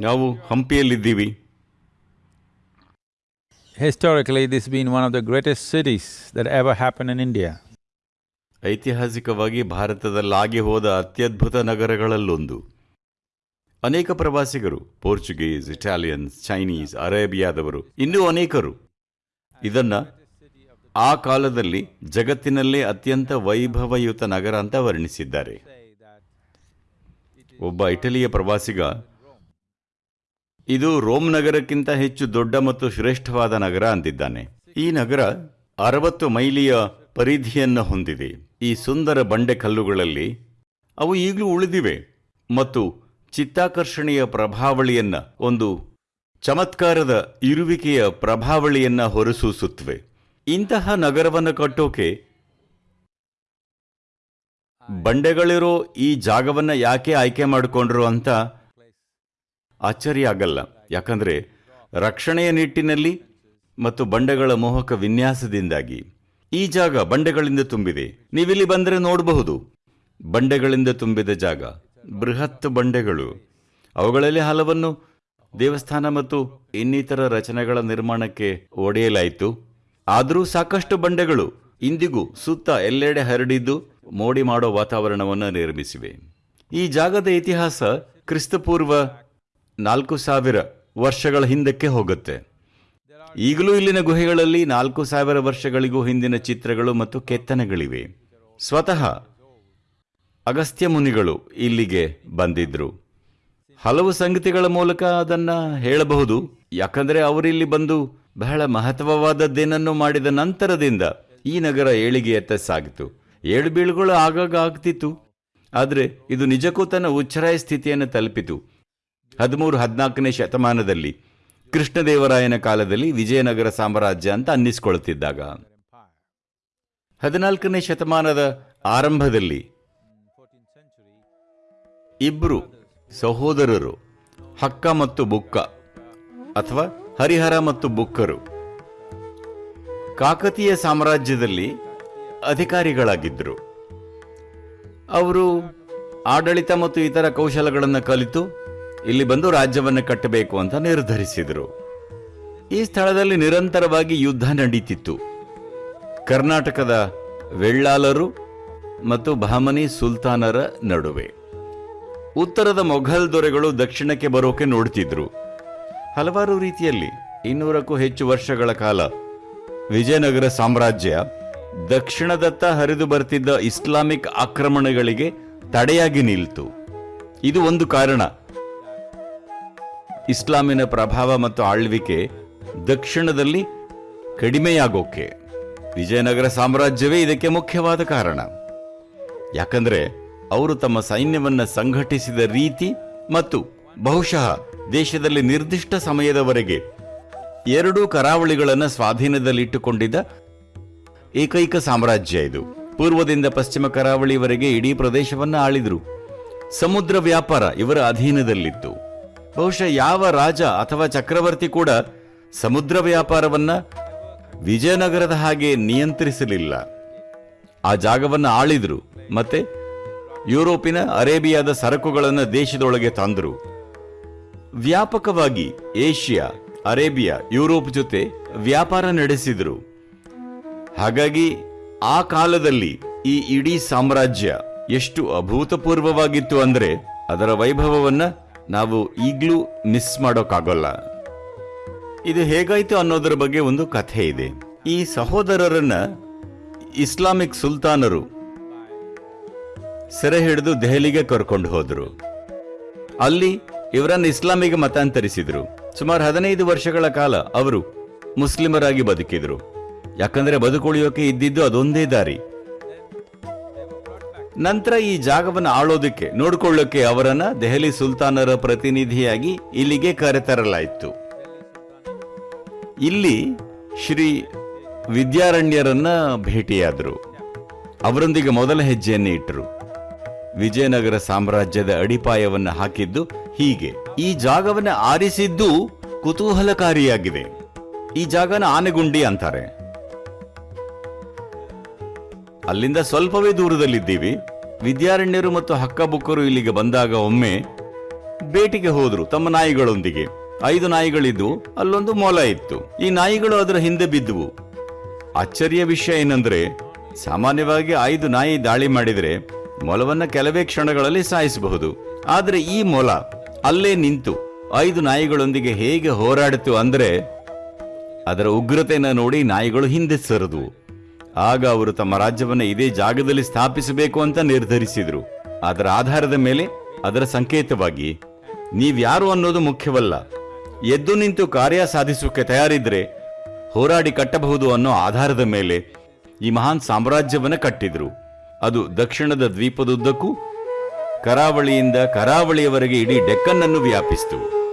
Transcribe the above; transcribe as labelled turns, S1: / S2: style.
S1: ನಾವು ಹಂಪಿಯಲ್ಲಿದ್ದೀವಿ.
S2: Historically, this been been one of the greatest cities that ever happened in India.
S1: ಐತಿಹಾಸಿಕವಾಗಿ ಭಾರತದಲ್ಲಾಗಿ ಹೋದ ಅತ್ಯದ್ಭುತ ನಗರಗಳಲ್ಲೊಂದು. ಅನೇಕ ಪ್ರವಾಸಿಗರು ಪೋರ್ಚುಗೀಸ್ ಇಟಾಲಿಯನ್ಸ್ ಚೈನೀಸ್ ಅರೇಬಿಯಾದವರು ಇನ್ನೂ ಅನೇಕರು. ಇದನ್ನು ಆ ಕಾಲದಲ್ಲಿ ಜಗತ್ತಿನಲ್ಲೇ ಅತ್ಯಂತ ವೈಭವಯುತ ನಗರ ಅಂತ ವರ್ಣಿಸಿದ್ದಾರೆ. ಒಬ್ಬ ಇಟಲಿಯ ಪ್ರವಾಸಿಗ ಇದು ರೋಮ್ ನಗರಕ್ಕಿಂತ ಹೆಚ್ಚು ದೊಡ್ಡ ಮತ್ತು ಶ್ರೇಷ್ಠವಾದ ನಗರ ಅಂದಿದ್ದಾನೆ. ಈ ನಗರ ಅರವತ್ತು ಮೈಲಿಯ ಪರಿಧಿಯನ್ನು ಹೊಂದಿದೆ. ಈ ಸುಂದರ ಬಂಡೆ ಕಲ್ಲುಗಳಲ್ಲಿ ಅವು ಈಗಲೂ ಉಳಿದಿವೆ ಮತ್ತು ಚಿತ್ತಾಕರ್ಷಣೆಯ ಪ್ರಭಾವಳಿಯನ್ನ, ಒಂದು ಚಮತ್ಕಾರದ ಇರುವಿಕೆಯ ಪ್ರಭಾವಳಿಯನ್ನ ಹೊರಸೂಸುತ್ತವೆ. ಇಂತಹ ನಗರವನ್ನು ಕಟ್ಟೋಕೆ ಬಂಡೆಗಳಿರೋ ಈ ಜಾಗವನ್ನ ಯಾಕೆ ಆಯ್ಕೆ ಮಾಡಿಕೊಂಡ್ರು ಅಂತ ಆಶ್ಚರ್ಯ ಆಗಲ್ಲ ಯಾಕಂದರೆ ರಕ್ಷಣೆಯ ನಿಟ್ಟಿನಲ್ಲಿ ಮತ್ತು ಬಂಡೆಗಳ ಮೋಹಕ ವಿನ್ಯಾಸದಿಂದಾಗಿ ಈ ಜಾಗ ಬಂಡೆಗಳಿಂದ ತುಂಬಿದೆ. ನೀವಿಲ್ಲಿ ಬಂದರೆ ನೋಡಬಹುದು. ಬಂಡೆಗಳಿಂದ ತುಂಬಿದ ಜಾಗ, ಬೃಹತ್ ಬಂಡೆಗಳು. ಅವುಗಳಲ್ಲಿ ಹಲವನ್ನು ದೇವಸ್ಥಾನ ಮತ್ತು ಇನ್ನಿತರ ರಚನೆಗಳ ನಿರ್ಮಾಣಕ್ಕೆ ಒಡೆಯಲಾಯಿತು. ಆದರೂ ಸಾಕಷ್ಟು ಬಂಡೆಗಳು ಇಂದಿಗೂ ಸುತ್ತ ಎಲ್ಲೆಡೆ ಹರಡಿದ್ದು ಮೋಡಿ ಮಾಡೋ ವಾತಾವರಣವನ್ನು ನಿರ್ಮಿಸಿವೆ. ಈ ಜಾಗದ ಇತಿಹಾಸ ಕ್ರಿಸ್ತಪೂರ್ವ ನಾಲ್ಕು ಸಾವಿರ ವರ್ಷಗಳ ಹಿಂದಕ್ಕೆ ಹೋಗುತ್ತೆ. ಈಗಲೂ ಇಲ್ಲಿನ ಗುಹೆಗಳಲ್ಲಿ ನಾಲ್ಕು ಸಾವಿರ ವರ್ಷಗಳಿಗೂ ಹಿಂದಿನ ಚಿತ್ರಗಳು ಮತ್ತು ಕೆತ್ತನೆಗಳಿವೆ. ಸ್ವತಃ ಅಗಸ್ತ್ಯ ಮುನಿಗಳು ಇಲ್ಲಿಗೆ ಬಂದಿದ್ರು. ಹಲವು ಸಂಗತಿಗಳ ಮೂಲಕ ಅದನ್ನ ಹೇಳಬಹುದು. ಯಾಕಂದ್ರೆ ಅವರಿಲ್ಲಿ ಬಂದು ಬಹಳ ಮಹತ್ವವಾದದ್ದೇನನ್ನು ಮಾಡಿದ ನಂತರದಿಂದ ಈ ನಗರ ಏಳಿಗೆಯತ್ತ ಸಾಗಿತು. ಏಳು ಬೀಳುಗಳು ಆಗಾಗ ಆಗ್ತಿತ್ತು. ಆದರೆ ಇದು ನಿಜಕ್ಕೂ ತನ್ನ ಉಚ್ಚರಾಯ ಸ್ಥಿತಿಯನ್ನು ತಲುಪಿತು. ಹದಿಮೂರು, ಹದಿನಾಲ್ಕನೇ ಶತಮಾನದಲ್ಲಿ ಕೃಷ್ಣದೇವರಾಯನ ಕಾಲದಲ್ಲಿ ವಿಜಯನಗರ ಸಾಮ್ರಾಜ್ಯ ಅಂತ ಅನ್ನಿಸ್ಕೊಳ್ತಿದ್ದಾಗ. ಹದಿನಾಲ್ಕನೇ ಶತಮಾನದ ಆರಂಭದಲ್ಲಿ ಇಬ್ರು ಸಹೋದರರು, ಹಕ್ಕ ಮತ್ತು ಬುಕ್ಕ, ಅಥವಾ ಹರಿಹರ ಮತ್ತು ಬುಕ್ಕರು, ಕಾಕತೀಯ ಸಾಮ್ರಾಜ್ಯದಲ್ಲಿ ಅಧಿಕಾರಿಗಳಾಗಿದ್ದರು. ಅವರು ಆಡಳಿತ ಮತ್ತು ಇತರ ಕೌಶಲಗಳನ್ನು ಕಲಿತು ಇಲ್ಲಿ ಬಂದು ರಾಜ್ಯವನ್ನು ಕಟ್ಟಬೇಕು ಅಂತ ನಿರ್ಧರಿಸಿದರು. ಈ ಸ್ಥಳದಲ್ಲಿ ನಿರಂತರವಾಗಿ ಯುದ್ಧ ನಡೀತಿತ್ತು. ಕರ್ನಾಟಕದ ವೆಳ್ಳಾಲರು ಮತ್ತು ಬಹಮನಿ ಸುಲ್ತಾನರ ನಡುವೆ. ಉತ್ತರದ ಮೊಘಲ್ ದೊರೆಗಳು ದಕ್ಷಿಣಕ್ಕೆ ಬರೋಕೆ ನೋಡ್ತಿದ್ರು. ಹಲವಾರು ರೀತಿಯಲ್ಲಿ ಇನ್ನೂರಕ್ಕೂ ಹೆಚ್ಚು ವರ್ಷಗಳ ಕಾಲ ವಿಜಯನಗರ ಸಾಮ್ರಾಜ್ಯ ದಕ್ಷಿಣದತ್ತ ಹರಿದು ಬರ್ತಿದ್ದ ಇಸ್ಲಾಮಿಕ್ ಆಕ್ರಮಣಗಳಿಗೆ ತಡೆಯಾಗಿ ನಿಲ್ತು. ಇದು ಒಂದು ಕಾರಣ. ಇಸ್ಲಾಮಿನ ಪ್ರಭಾವ ಮತ್ತು ಆಳ್ವಿಕೆ ದಕ್ಷಿಣದಲ್ಲಿ ಕಡಿಮೆಯಾಗೋಕೆ. ವಿಜಯನಗರ ಸಾಮ್ರಾಜ್ಯವೇ ಇದಕ್ಕೆ ಮುಖ್ಯವಾದ ಕಾರಣ. ಯಾಕಂದ್ರೆ ಅವರು ತಮ್ಮ ಸೈನ್ಯವನ್ನು ಸಂಘಟಿಸಿದ ರೀತಿ ಮತ್ತು ಬಹುಶಃ ದೇಶದಲ್ಲಿ ನಿರ್ದಿಷ್ಟ ಸಮಯದವರೆಗೆ ಎರಡೂ ಕರಾವಳಿಗಳನ್ನು ಸ್ವಾಧೀನದಲ್ಲಿಟ್ಟುಕೊಂಡಿದ್ದ ಏಕೈಕ ಸಾಮ್ರಾಜ್ಯ ಇದು. ಪೂರ್ವದಿಂದ ಪಶ್ಚಿಮ ಕರಾವಳಿವರೆಗೆ ಇಡೀ ಪ್ರದೇಶವನ್ನ ಆಳಿದ್ರು. ಸಮುದ್ರ ವ್ಯಾಪಾರ ಇವರ ಅಧೀನದಲ್ಲಿತ್ತು. ಬಹುಶಃ ಯಾವ ರಾಜ ಅಥವಾ ಚಕ್ರವರ್ತಿ ಕೂಡ ಸಮುದ್ರ ವ್ಯಾಪಾರವನ್ನ ವಿಜಯನಗರದ ಹಾಗೆ ನಿಯಂತ್ರಿಸಲಿಲ್ಲ. ಆ ಜಾಗವನ್ನು ಆಳಿದ್ರು ಮತ್ತೆ ಯುರೋಪಿನ ಅರೇಬಿಯಾದ ಸರಕುಗಳನ್ನು ದೇಶದೊಳಗೆ ತಂದರು. ವ್ಯಾಪಕವಾಗಿ ಏಷ್ಯಾ, ಅರೇಬಿಯಾ, ಯುರೋಪ್ ಜೊತೆ ವ್ಯಾಪಾರ ನಡೆಸಿದ್ರು. ಹಾಗಾಗಿ ಆ ಕಾಲದಲ್ಲಿ ಈ ಇಡೀ ಸಾಮ್ರಾಜ್ಯ ಎಷ್ಟು ಅಭೂತಪೂರ್ವವಾಗಿತ್ತು ಅಂದ್ರೆ ಅದರ ವೈಭವವನ್ನ ನಾವು ಈಗಲೂ ಮಿಸ್ ಮಾಡೋಕ್ಕಾಗಲ್ಲ. ಇದು ಹೇಗಾಯ್ತು ಅನ್ನೋದರ ಬಗ್ಗೆ ಒಂದು ಕಥೆ ಇದೆ. ಈ ಸಹೋದರರನ್ನ ಇಸ್ಲಾಮಿಕ್ ಸುಲ್ತಾನರು ಸೆರೆ ಹಿಡಿದು ದೆಹಲಿಗೆ ಕರ್ಕೊಂಡು ಹೋದ್ರು. ಅಲ್ಲಿ ಇವರನ್ನು ಇಸ್ಲಾಮಿಗೆ ಮತಾಂತರಿಸಿದ್ರು. ಸುಮಾರು ಹದಿನೈದು ವರ್ಷಗಳ ಕಾಲ ಅವರು ಮುಸ್ಲಿಮರಾಗಿ ಬದುಕಿದ್ರು. ಯಾಕಂದ್ರೆ ಬದುಕುಳಿಯೋಕೆ ಇದ್ದಿದ್ದು ಅದೊಂದೇ ದಾರಿ. ನಂತರ ಈ ಜಾಗವನ್ನು ಆಳೋದಕ್ಕೆ, ನೋಡಿಕೊಳ್ಳೋಕೆ ಅವರನ್ನ ದೆಹಲಿ ಸುಲ್ತಾನರ ಪ್ರತಿನಿಧಿಯಾಗಿ ಇಲ್ಲಿಗೆ ಕರೆತರಲಾಯಿತು. ಇಲ್ಲಿ ಶ್ರೀ ವಿದ್ಯಾರಣ್ಯರನ್ನ ಭೇಟಿಯಾದರು. ಅವರೊಂದಿಗೆ ಮೊದಲ ಹೆಜ್ಜೆಯನ್ನು ಇಟ್ಟರು. ವಿಜಯನಗರ ಸಾಮ್ರಾಜ್ಯದ ಅಡಿಪಾಯವನ್ನು ಹಾಕಿದ್ದು ಹೀಗೆ. ಈ ಜಾಗವನ್ನು ಆರಿಸಿದ್ದು ಕುತೂಹಲಕಾರಿಯಾಗಿದೆ. ಈ ಜಾಗನ ಆನೆಗುಂಡಿ ಅಂತಾರೆ. ಅಲ್ಲಿಂದ ಸ್ವಲ್ಪವೇ ದೂರದಲ್ಲಿದ್ದೀವಿ. ವಿದ್ಯಾರಣ್ಯರು ಮತ್ತು ಹಕ್ಕಬುಕ್ಕರು ಇಲ್ಲಿಗೆ ಬಂದಾಗ ಒಮ್ಮೆ ಬೇಟಿಗೆ ಹೋದ್ರು ತಮ್ಮ ನಾಯಿಗಳೊಂದಿಗೆ. ಐದು ನಾಯಿಗಳಿದ್ದು, ಅಲ್ಲೊಂದು ಮೊಲ ಇತ್ತು. ಈ ನಾಯಿಗಳು ಅದರ ಹಿಂದೆ ಬಿದ್ದುವು. ಅಚ್ಚರಿಯ ವಿಷಯ ಏನಂದ್ರೆ, ಸಾಮಾನ್ಯವಾಗಿ ಐದು ನಾಯಿ ದಾಳಿ ಮಾಡಿದ್ರೆ ಮೊಲವನ್ನ ಕೆಲವೇ ಕ್ಷಣಗಳಲ್ಲಿ ಸಾಯಿಸಬಹುದು. ಆದ್ರೆ ಈ ಮೊಲ ಅಲ್ಲೇ ನಿಂತು ಐದು ನಾಯಿಗಳೊಂದಿಗೆ ಹೇಗೆ ಹೋರಾಡಿತು ಅಂದ್ರೆ ಅದರ ಉಗ್ರತೆಯನ್ನು ನೋಡಿ ನಾಯಿಗಳು ಹಿಂದೆ ಸರಿದವು. ಆಗ ಅವರು ತಮ್ಮ ರಾಜ್ಯವನ್ನು ಇದೇ ಜಾಗದಲ್ಲಿ ಸ್ಥಾಪಿಸಬೇಕು ಅಂತ ನಿರ್ಧರಿಸಿದ್ರು. ಅದರ ಆಧಾರದ ಮೇಲೆ ಅದರ ಸಂಕೇತವಾಗಿ, ನೀವ್ಯಾರು ಅನ್ನೋದು ಮುಖ್ಯವಲ್ಲ. ಎದ್ದು ನಿಂತು ಕಾರ್ಯ ಸಾಧಿಸೋಕೆ ತಯಾರಿದ್ರೆ ಹೋರಾಡಿ ಕಟ್ಟಬಹುದು ಅನ್ನೋ ಆಧಾರದ ಮೇಲೆ ಈ ಮಹಾನ್ ಸಾಮ್ರಾಜ್ಯವನ್ನ ಕಟ್ಟಿದ್ರು. ಅದು ದಕ್ಷಿಣದ ದ್ವೀಪದುದ್ದಕ್ಕೂ ಕರಾವಳಿಯಿಂದ ಕರಾವಳಿಯವರೆಗೆ ಇಡೀ ಡೆಕ್ಕನ್ನನ್ನು ವ್ಯಾಪಿಸಿತು.